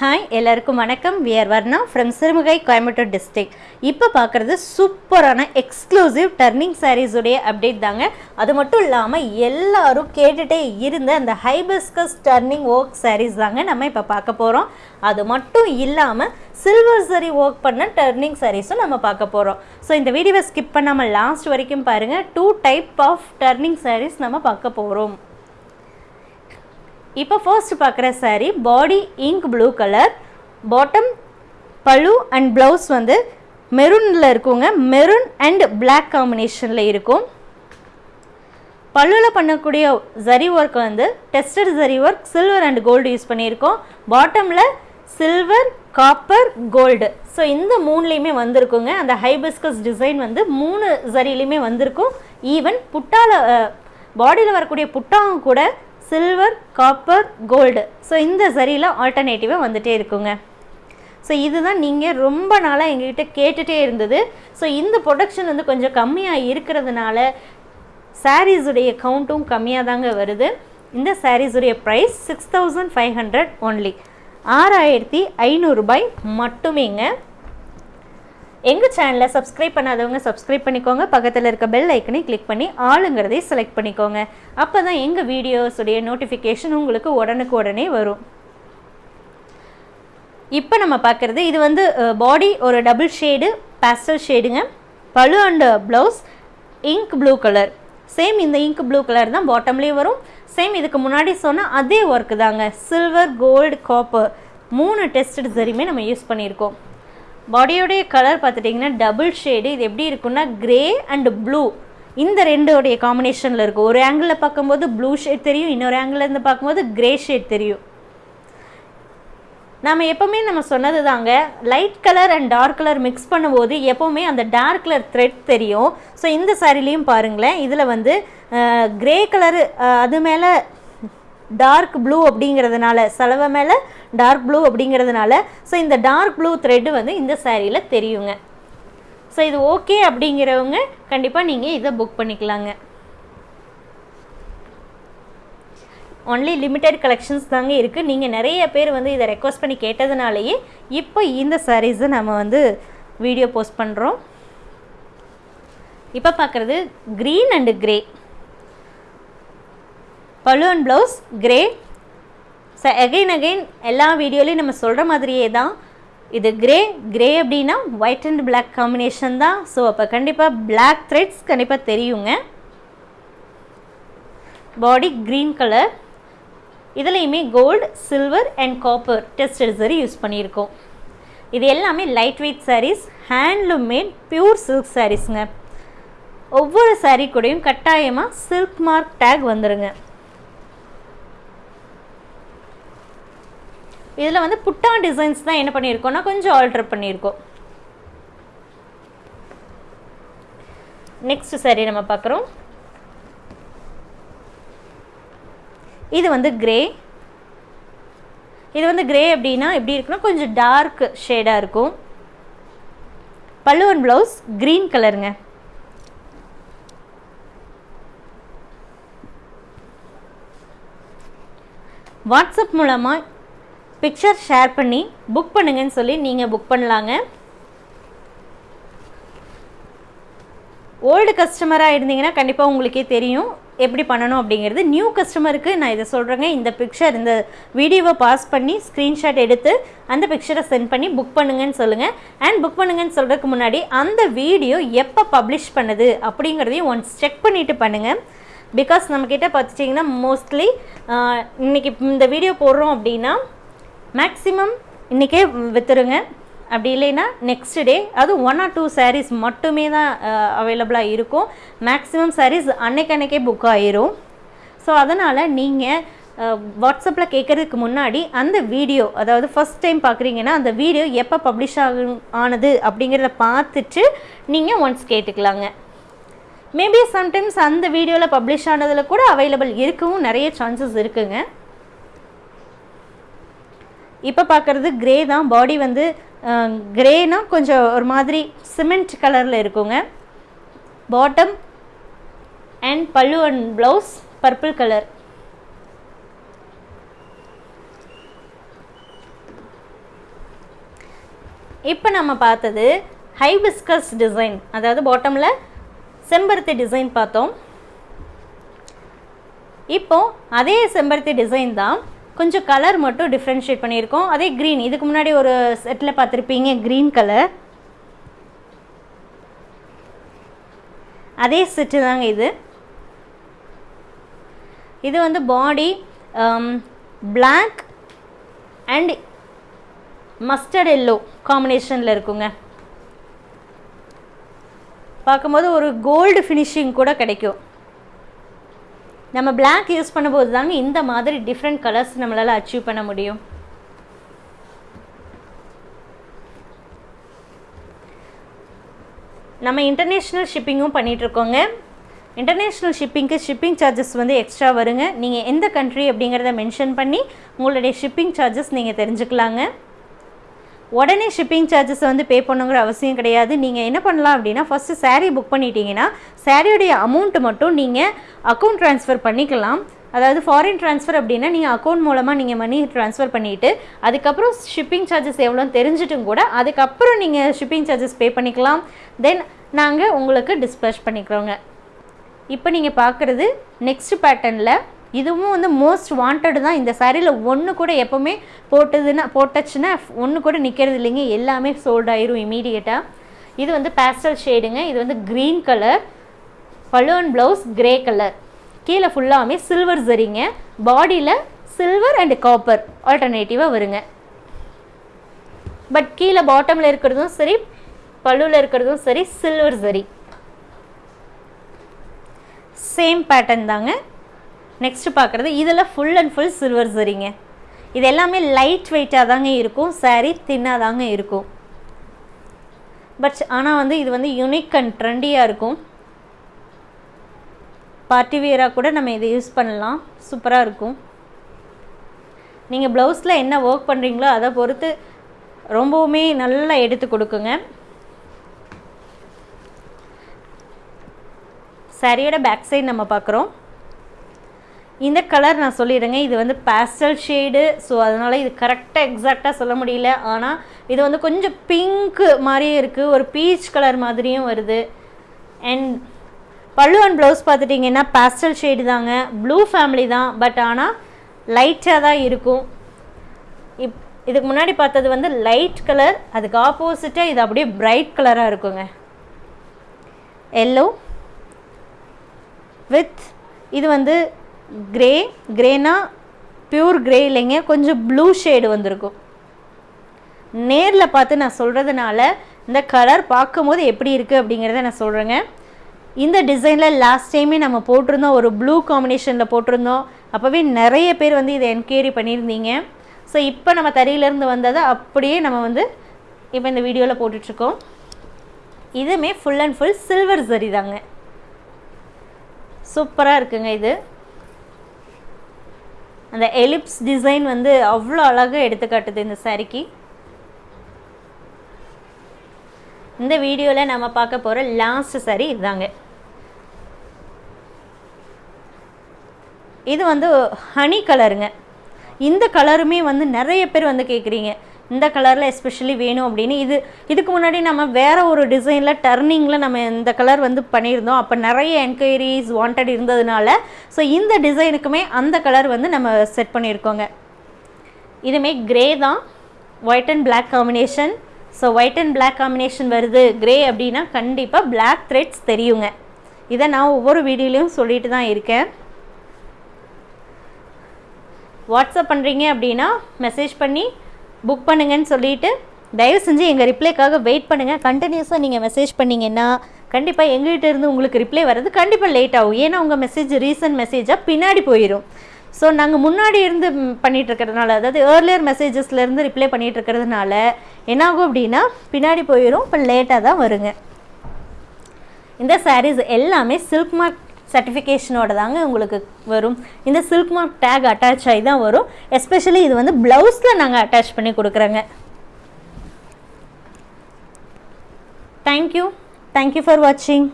Hi எல்லாருக்கும் வணக்கம். We're Varna from Sirumugai Coimbatore district இப்போ பார்க்குறது சூப்பரான எக்ஸ்க்ளூசிவ் டர்னிங் சாரீஸுடைய அப்டேட் தாங்க. அது மட்டும் இல்லாமல் எல்லாரும் கேட்டுகிட்டே இருந்த அந்த ஹைபிஸ்கஸ் டர்னிங் ஒர்க் சாரீஸ் தாங்க நம்ம இப்போ பார்க்க போகிறோம் அது மட்டும் இல்லாமல் சில்வர் சரி ஒர்க் பண்ண டர்னிங் சாரீஸும் நம்ம பார்க்க போகிறோம் ஸோ இந்த வீடியோவை ஸ்கிப் பண்ணாமல் லாஸ்ட் வரைக்கும் பாருங்கள் two type of turning sarees நம்ம பார்க்க போகிறோம் இப்போ ஃபர்ஸ்ட் பார்க்குற saree body ink blue colour bottom pallu and blouse வந்து மெரூனில் இருக்குங்க. மெரூன் அண்ட் பிளாக் காம்பினேஷனில் இருக்கும். பல்லுவில் பண்ணக்கூடிய ஜரி ஒர்க் வந்து tested zari work silver and gold use பண்ணியிருக்கோம். பாட்டமில் சில்வர் காப்பர் கோல்டு ஸோ இந்த மூணுலேயுமே வந்திருக்குங்க. அந்த ஹைபிஸ்கஸ் டிசைன் வந்து மூணு ஜரிலையுமே வந்திருக்கும். ஈவன் புட்டாவில் பாடியில் வரக்கூடிய புட்டாவும் கூட சில்வர் காப்பர் கோல்டு. ஸோ இந்த சரியில் ஆல்டர்னேட்டிவாக வந்துகிட்டே இருக்குங்க. ஸோ இதுதான் நீங்கள் ரொம்ப நாளாக எங்ககிட்ட கேட்டுகிட்டே இருந்தது. ஸோ இந்த ப்ரொடக்ஷன் வந்து கொஞ்சம் கம்மியாக இருக்கிறதுனால சாரீஸுடைய கவுண்ட்டும் கம்மியாக தாங்க வருது. இந்த சாரீஸுடைய price six thousand five hundred only ஆறாயிரத்தி ஐநூறுரூபாய் மட்டுமேங்க. எங்கள் சேனலை சப்ஸ்கிரைப் பண்ணாதவங்க சப்ஸ்கிரைப் பண்ணிக்கோங்க. பக்கத்தில் இருக்க பெல் ஐக்கனை கிளிக் பண்ணி ஆளுங்கிறதையும் செலக்ட் பண்ணிக்கோங்க. அப்போ தான் எங்கள் வீடியோஸுடைய நோட்டிஃபிகேஷன் உங்களுக்கு உடனுக்கு உடனே வரும். இப்போ நம்ம பார்க்குறது இது வந்து பாடி ஒரு double shade pastel ஷேடுங்க pallu and blouse ink blue colour same இந்த இங்க் ப்ளூ கலர் தான் பாட்டம்லேயும் வரும். சேம் இதுக்கு முன்னாடி சொன்ன அதே ஒர்க்கு தாங்க. சில்வர் கோல்டு காப்பர் மூணு டெஸ்டட் சரியுமே நம்ம யூஸ் பண்ணியிருக்கோம். பாடியோடைய கலர் பார்த்துட்டிங்கன்னா டபுள் ஷேடு இது எப்படி இருக்குன்னா கிரே அண்ட் ப்ளூ இந்த ரெண்டோடைய காம்பினேஷனில் இருக்கும். ஒரு ஆங்கிளில் பார்க்கும்போது ப்ளூ ஷேட் தெரியும் இன்னொரு ஆங்கிளில் இருந்து பார்க்கும்போது க்ரே ஷேட் தெரியும். நம்ம எப்போவுமே நம்ம சொன்னது தாங்க light colour and dark colour mix பண்ணும்போது எப்போவுமே அந்த டார்க் கலர் த்ரெட் தெரியும். ஸோ இந்த சாரிலையும் பாருங்களேன். இதில் வந்து க்ரே கலரு அது மேலே டார்க் ப்ளூ அப்படிங்கிறதுனால செலவை மேலே டார்க் ப்ளூ அப்படிங்கிறதுனால ஸோ இந்த டார்க் ப்ளூ த்ரெட்டு வந்து இந்த சேரீயில் தெரியுங்க. ஸோ இது ஓகே அப்படிங்கிறவங்க கண்டிப்பாக நீங்கள் இதை புக் பண்ணிக்கலாங்க. ஒன்லி லிமிட்டட் கலெக்ஷன்ஸ் தாங்க இருக்குது நீங்கள் நிறைய பேர் வந்து இதை ரெக்வஸ்ட் பண்ணி கேட்டதுனாலேயே இப்போ இந்த சாரீஸை நம்ம வந்து வீடியோ போஸ்ட் பண்ணுறோம் இப்போ பார்க்குறது green and grey balloon blouse grey so again again எல்லா வீடியோலையும் நம்ம சொல்கிற மாதிரியே தான். இது கிரே கிரே அப்படின்னா ஒயிட் அண்ட் பிளாக் காம்பினேஷன் தான். ஸோ அப்போ கண்டிப்பாக பிளாக் த்ரெட்ஸ் கண்டிப்பாக தெரியுங்க. பாடி க்ரீன் கலர் இதுலேயுமே gold silver and copper tested சரி யூஸ் பண்ணியிருக்கோம். இது எல்லாமே light weight sarees handloom made pure silk சாரீஸுங்க ஒவ்வொரு சாரீ கூடயும் கட்டாயமாக சில்க் மார்க் டேக் வந்துடுங்க இதில் வந்து புட்டா டிசைன்ஸ் தான் என்ன பண்ணியிருக்கோம்னா கொஞ்சம் ஆல்டர் பண்ணியிருக்கோம். நெக்ஸ்ட் சரி நம்ம பார்க்குறோம். இது வந்து கிரே இது வந்து கிரே அப்படின்னா எப்படி இருக்குன்னா கொஞ்சம் டார்க் ஷேடாக இருக்கும். பல்லுவன் ப்ளவுஸ் க்ரீன் கலருங்க வாட்ஸ்அப் மூலமாக பிக்சர் ஷேர் பண்ணி புக் பண்ணுங்கன்னு சொல்லி நீங்கள் புக் பண்ணலாங்க. ஓல்டு கஸ்டமராக இருந்தீங்கன்னா கண்டிப்பாக உங்களுக்கே தெரியும் எப்படி பண்ணணும் அப்படிங்கிறது. நியூ கஸ்டமருக்கு நான் இதை சொல்கிறேங்க இந்த பிக்சர் இந்த வீடியோவை பாஸ் பண்ணி ஸ்க்ரீன்ஷாட் எடுத்து அந்த பிக்சரை சென்ட் பண்ணி புக் பண்ணுங்கன்னு சொல்லுங்கள் அண்ட் புக் பண்ணுங்கன்னு சொல்கிறதுக்கு முன்னாடி அந்த வீடியோ எப்போ பப்ளிஷ் பண்ணுது அப்படிங்கிறதையும் ஒன்ஸ் செக் பண்ணிவிட்டு பண்ணுங்கள் பிகாஸ் நம்மக்கிட்ட பார்த்துட்டிங்கன்னா மோஸ்ட்லி இன்றைக்கி இந்த வீடியோ போடுறோம் அப்படின்னா மேக்ஸிமம் இன்றைக்கே விற்றுருங்க அப்படி இல்லைன்னா நெக்ஸ்ட் டே அது ஒன் ஆர் டூ சாரீஸ் மட்டுமே தான் அவைலபிளாக இருக்கும். மேக்ஸிமம் சாரீஸ் அன்னைக்கு அன்னைக்கே புக் ஆயிரும். ஸோ அதனால் நீங்கள் வாட்ஸ்அப்பில் கேட்குறதுக்கு முன்னாடி அந்த வீடியோ அதாவது ஃபஸ்ட் டைம் பார்க்குறீங்கன்னா அந்த வீடியோ எப்போ பப்ளிஷ் ஆகு ஆனது அப்படிங்கிறத பார்த்துட்டு நீங்கள் ஒன்ஸ் கேட்டுக்கலாங்க. மேபி சம்டைம்ஸ் அந்த வீடியோவில் பப்ளிஷ் ஆனதில் கூட அவைலபிள் இருக்கவும் நிறைய சான்சஸ் இருக்குங்க. இப்போ பார்க்குறது க்ரே தான். பாடி வந்து கிரேனா கொஞ்சம் ஒரு மாதிரி சிமெண்ட் கலரில் இருக்குங்க. Bottom and pallu and blouse purple colour இப்போ நம்ம பார்த்தது ஹை பிஸ்கஸ் டிசைன் அதாவது பாட்டமில் செம்பருத்தி டிசைன் பார்த்தோம். இப்போ அதே செம்பருத்தி டிசைன் தான் கொஞ்சம் கலர் மட்டும் டிஃப்ரென்ஷியேட் பண்ணியிருக்கோம். அதே க்ரீன் இதுக்கு முன்னாடி ஒரு செட்டில் பார்த்துருப்பீங்க க்ரீன் கலர் அதே செட்டு தாங்க இது. இது வந்து body black and mustard yellow காம்பினேஷனில் இருக்குங்க. பார்க்கும்போது ஒரு கோல்டு ஃபினிஷிங் கூட கிடைக்கும். நம்ம பிளாக் யூஸ் பண்ணும்போது தாங்க இந்த மாதிரி டிஃப்ரெண்ட் கலர்ஸ் நம்மளால் அச்சீவ் பண்ண முடியும். நம்ம இன்டர்நேஷ்னல் ஷிப்பிங்கும் பண்ணிகிட்ருக்கோங்க இன்டர்நேஷ்னல் ஷிப்பிங்க்கு ஷிப்பிங் சார்ஜஸ் வந்து எக்ஸ்ட்ரா வருங்க. நீங்கள் எந்த கண்ட்ரி அப்படிங்கிறத மென்ஷன் பண்ணி உங்களுடைய ஷிப்பிங் சார்ஜஸ் நீங்கள் தெரிஞ்சுக்கலாங்க. உடனே ஷிப்பிங் சார்ஜஸ் வந்து பே பண்ணுங்கிற அவசியம் கிடையாது. நீங்கள் என்ன பண்ணலாம் அப்படின்னா ஃபஸ்ட்டு சாரீ புக் பண்ணிட்டீங்கன்னா சாரியோடைய அமௌண்ட்டு மட்டும் நீங்கள் அக்கௌண்ட் ட்ரான்ஸ்ஃபர் பண்ணிக்கலாம். அதாவது ஃபாரின் ட்ரான்ஸ்ஃபர் அப்படின்னா நீங்கள் அக்கௌண்ட் மூலமாக நீங்கள் மணி ட்ரான்ஸ்ஃபர் பண்ணிவிட்டு அதுக்கப்புறம் ஷிப்பிங் சார்ஜஸ் எவ்வளோன்னு தெரிஞ்சிட்டும் கூட அதுக்கப்புறம் நீங்கள் ஷிப்பிங் சார்ஜஸ் பே பண்ணிக்கலாம். தென் நாங்கள் உங்களுக்கு டிஸ்பிளஷ் பண்ணிக்கிறோங்க. இப்போ நீங்கள் பார்க்குறது நெக்ஸ்ட் பேட்டர்னில் இதுவும் வந்து மோஸ்ட் வாண்டட் தான். இந்த சாரியில் ஒன்று கூட எப்போவுமே போட்டதுன்னா போட்டச்சுன்னா ஒன்று கூட நிற்கிறது இல்லைங்க. எல்லாமே சோல்ட் ஆயிரும் இமீடியட்டாக இது வந்து பேஸ்டல் ஷேடுங்க இது வந்து க்ரீன் கலர் பலூன் ப்ளவுஸ் கிரே கலர் கீழே ஃபுல்லாமே சில்வர் சரிங்க பாடியில் சில்வர் அண்ட் காப்பர் ஆல்டர்னேட்டிவாக வருங்க. பட் கீழே பாட்டமில் இருக்கிறதும் சரி பல்லுவில் இருக்கிறதும் சரி சில்வர் சரி சேம் பேட்டர்ன் தாங்க. நெக்ஸ்ட்டு பார்க்குறது இதில் ஃபுல் அண்ட் ஃபுல் சில்வர் சரிங்க. இது எல்லாமே லைட் வெயிட்டாக தாங்க இருக்கும் சாரீ தின்னாக தாங்க இருக்கும். பட் ஆனால் வந்து இது வந்து யூனிக் அண்ட் ட்ரெண்டியாக இருக்கும். பார்ட்டி வியராக கூட நம்ம இதை யூஸ் பண்ணலாம் சூப்பராக இருக்கும். நீங்கள் ப்ளவுஸில் என்ன ஒர்க் பண்ணுறீங்களோ அதை பொறுத்து ரொம்பவுமே நல்லா எடுத்து கொடுக்குங்க. சாரியோட பேக் சைடு நம்ம பார்க்குறோம். இந்த கலர் நான் சொல்லிடுறேங்க. இது வந்து பேஸ்டல் ஷேடு ஸோ அதனால் இது கரெக்டாக எக்ஸாக்டாக சொல்ல முடியல. ஆனால் இது வந்து கொஞ்சம் பிங்க்கு மாதிரியும் இருக்குது ஒரு பீச் கலர் மாதிரியும் வருது. அண்ட் பல்லு அண்ட் ப்ளவுஸ் பார்த்துட்டிங்கன்னா பேஸ்டல் ஷேடு தாங்க. ப்ளூ ஃபேமிலி தான். பட் ஆனால் லைட்டாக தான் இருக்கும். இப் இதுக்கு முன்னாடி பார்த்தது வந்து லைட் கலர் அதுக்கு ஆப்போசிட்டாக இது அப்படியே பிரைட் கலராக இருக்குங்க. எல்லோ வித் இது வந்து கிரே கிரேனா பியூர் கிரே இல்லைங்க கொஞ்சம் ப்ளூ ஷேடு வந்திருக்கும். நேரில் பார்த்து நான் சொல்கிறதுனால இந்த கலர் பார்க்கும்போது எப்படி இருக்குது அப்படிங்கிறத நான் சொல்கிறேங்க இந்த டிசைனில் லாஸ்ட் டைமே நம்ம போட்டிருந்தோம் ஒரு ப்ளூ காம்பினேஷனில் போட்டிருந்தோம். அப்போவே நிறைய பேர் வந்து இதை என்கொயரி பண்ணியிருந்தீங்க. ஸோ இப்போ நம்ம தறியிலேருந்து வந்ததை அப்படியே நம்ம வந்து இப்போ இந்த வீடியோவில் போட்டுட்ருக்கோம். இதுவுமே ஃபுல் அண்ட் ஃபுல் சில்வர் சரி தாங்க. சூப்பராக இருக்குங்க இது. அந்த எலிப்ஸ் டிசைன் வந்து அவ்வளோ அழகாக எடுத்துக்காட்டுது இந்த சாரிக்கு இந்த வீடியோவில் நம்ம பார்க்க போகிற லாஸ்ட் சாரி இதுதாங்க இது வந்து ஹனி கலருங்க இந்த கலருமே வந்து நிறைய பேர் வந்து கேட்குறீங்க இந்த கலரில் எஸ்பெஷலி வேணும் அப்படின்னு. இது இதுக்கு முன்னாடி நம்ம வேறு ஒரு டிசைனில் டர்னிங்கில் நம்ம இந்த கலர் வந்து பண்ணியிருந்தோம். அப்போ நிறைய என்கொயரிஸ் வாண்டட் இருந்ததுனால. ஸோ இந்த டிசைனுக்குமே அந்த கலர் வந்து நம்ம செட் பண்ணியிருக்கோங்க. இதுமே கிரே தான். White and black combination so white and black combination வருது. கிரே அப்படின்னா கண்டிப்பாக பிளாக் த்ரெட்ஸ் தெரியுங்க. இதை நான் ஒவ்வொரு வீடியோலையும் சொல்லிட்டு தான் இருக்கேன். வாட்ஸ்அப் பண்ணுறீங்க அப்படின்னா மெசேஜ் பண்ணி புக் பண்ணுங்கன்னு சொல்லிட்டு தயவு செஞ்சு எங்கள் ரிப்ளைக்காக வெயிட் பண்ணுங்கள் கண்டினியூஸாக நீங்கள் மெசேஜ் பண்ணிங்கன்னா கண்டிப்பாக எங்கள்கிட்ட இருந்து உங்களுக்கு ரிப்ளை வர்றது கண்டிப்பாக லேட் ஆகும். ஏன்னா உங்கள் மெசேஜ் ரீசன்ட் மெசேஜாக பின்னாடி போயிடும் ஸோ நாங்கள் முன்னாடி இருந்து பண்ணிகிட்டு இருக்கிறதுனால அதாவது ஏர்லியர் மெசேஜஸ்லேருந்து ரிப்ளை பண்ணிட்டு இருக்கிறதுனால என்னாகும் அப்படின்னா பின்னாடி போயிடும் இப்போ லேட்டாக தான் வருங்க. இந்த சாரீஸ் எல்லாமே சில்க் மார்க் சர்டிஃபிகேஷனோட தாங்க உங்களுக்கு வரும். இந்த சில்க் மார்க் டேக் அட்டாச் ஆகி தான் வரும். எஸ்பெஷலி இது வந்து ப்ளவுஸில் நாங்கள் அட்டாச் பண்ணி கொடுக்குறோங்க. தேங்க்யூ தேங்க்யூ ஃபார் வாட்சிங்